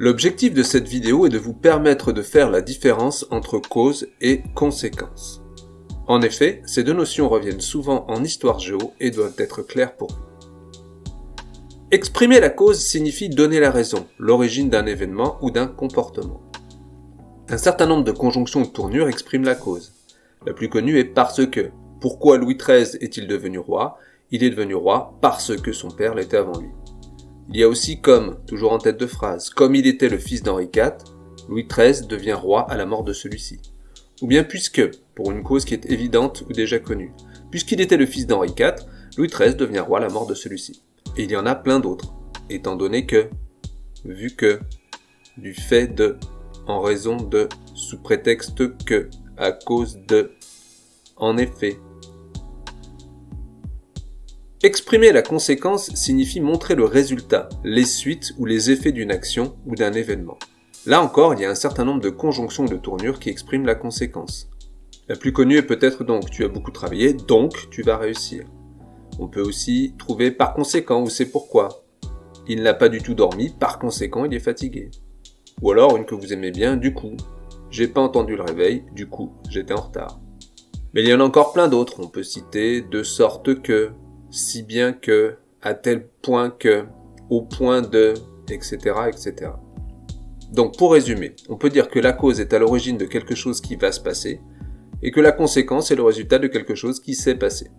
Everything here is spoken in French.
L'objectif de cette vidéo est de vous permettre de faire la différence entre cause et conséquence. En effet, ces deux notions reviennent souvent en histoire géo et doivent être claires pour vous. Exprimer la cause signifie donner la raison, l'origine d'un événement ou d'un comportement. Un certain nombre de conjonctions ou tournures expriment la cause. La plus connue est parce que. Pourquoi Louis XIII est-il devenu roi? Il est devenu roi parce que son père l'était avant lui. Il y a aussi comme, toujours en tête de phrase, comme il était le fils d'Henri IV, Louis XIII devient roi à la mort de celui-ci. Ou bien puisque, pour une cause qui est évidente ou déjà connue, puisqu'il était le fils d'Henri IV, Louis XIII devient roi à la mort de celui-ci. Et il y en a plein d'autres, étant donné que, vu que, du fait de, en raison de, sous prétexte que, à cause de, en effet, Exprimer la conséquence signifie montrer le résultat, les suites ou les effets d'une action ou d'un événement. Là encore, il y a un certain nombre de conjonctions de tournures qui expriment la conséquence. La plus connue est peut-être donc tu as beaucoup travaillé, donc tu vas réussir. On peut aussi trouver par conséquent ou c'est pourquoi. Il n'a pas du tout dormi, par conséquent il est fatigué. Ou alors une que vous aimez bien, du coup. J'ai pas entendu le réveil, du coup j'étais en retard. Mais il y en a encore plein d'autres, on peut citer de sorte que, si bien que, à tel point que, au point de, etc., etc. Donc pour résumer, on peut dire que la cause est à l'origine de quelque chose qui va se passer, et que la conséquence est le résultat de quelque chose qui s'est passé.